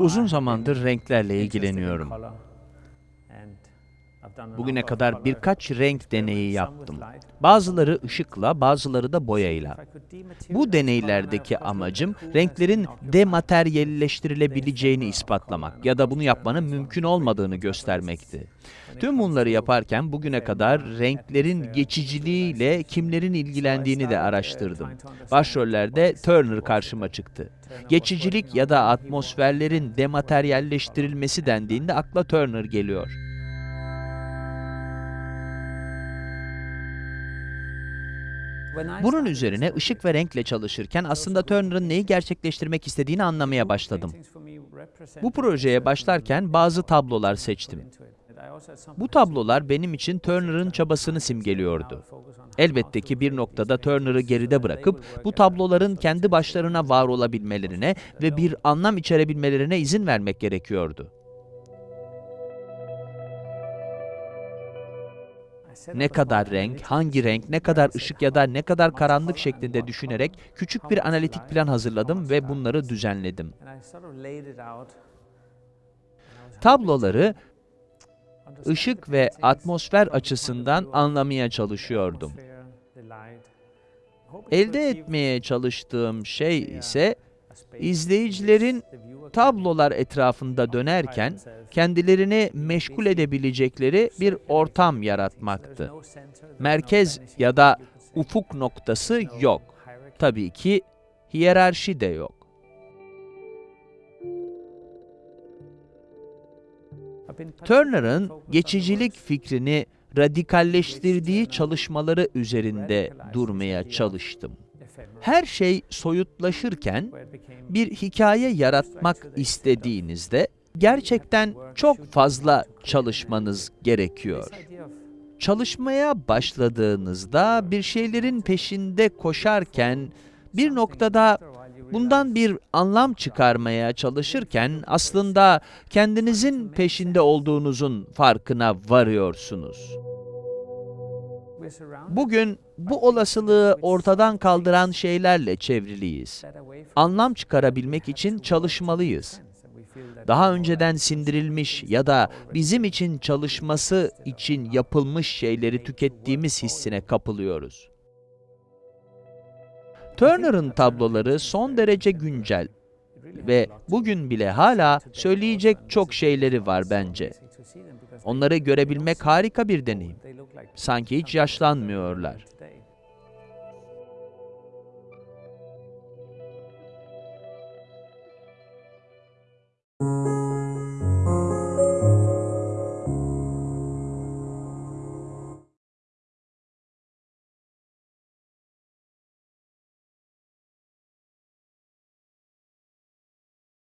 Uzun zamandır renklerle ilgileniyorum. Bugüne kadar birkaç renk deneyi yaptım. Bazıları ışıkla, bazıları da boyayla. Bu deneylerdeki amacım renklerin demateryalleştirilebileceğini ispatlamak ya da bunu yapmanın mümkün olmadığını göstermekti. Tüm bunları yaparken bugüne kadar renklerin geçiciliğiyle kimlerin ilgilendiğini de araştırdım. Başrollerde Turner karşıma çıktı. Geçicilik ya da atmosferlerin demateryalleştirilmesi dendiğinde akla Turner geliyor. Bunun üzerine ışık ve renkle çalışırken aslında Turner'ın neyi gerçekleştirmek istediğini anlamaya başladım. Bu projeye başlarken bazı tablolar seçtim. Bu tablolar benim için Turner'ın çabasını simgeliyordu. Elbette ki bir noktada Turner'ı geride bırakıp bu tabloların kendi başlarına var olabilmelerine ve bir anlam içerebilmelerine izin vermek gerekiyordu. Ne kadar renk, hangi renk, ne kadar ışık ya da ne kadar karanlık şeklinde düşünerek küçük bir analitik plan hazırladım ve bunları düzenledim. Tabloları ışık ve atmosfer açısından anlamaya çalışıyordum. Elde etmeye çalıştığım şey ise izleyicilerin tablolar etrafında dönerken kendilerini meşgul edebilecekleri bir ortam yaratmaktı. Merkez ya da ufuk noktası yok. Tabii ki hiyerarşi de yok. Turner'ın geçicilik fikrini radikalleştirdiği çalışmaları üzerinde durmaya çalıştım. Her şey soyutlaşırken bir hikaye yaratmak istediğinizde gerçekten çok fazla çalışmanız gerekiyor. Çalışmaya başladığınızda bir şeylerin peşinde koşarken bir noktada bundan bir anlam çıkarmaya çalışırken aslında kendinizin peşinde olduğunuzun farkına varıyorsunuz. Bugün bu olasılığı ortadan kaldıran şeylerle çevriliyiz. Anlam çıkarabilmek için çalışmalıyız. Daha önceden sindirilmiş ya da bizim için çalışması için yapılmış şeyleri tükettiğimiz hissine kapılıyoruz. Turner'ın tabloları son derece güncel ve bugün bile hala söyleyecek çok şeyleri var bence. Onları görebilmek harika bir deneyim. Sanki hiç yaşlanmıyorlar.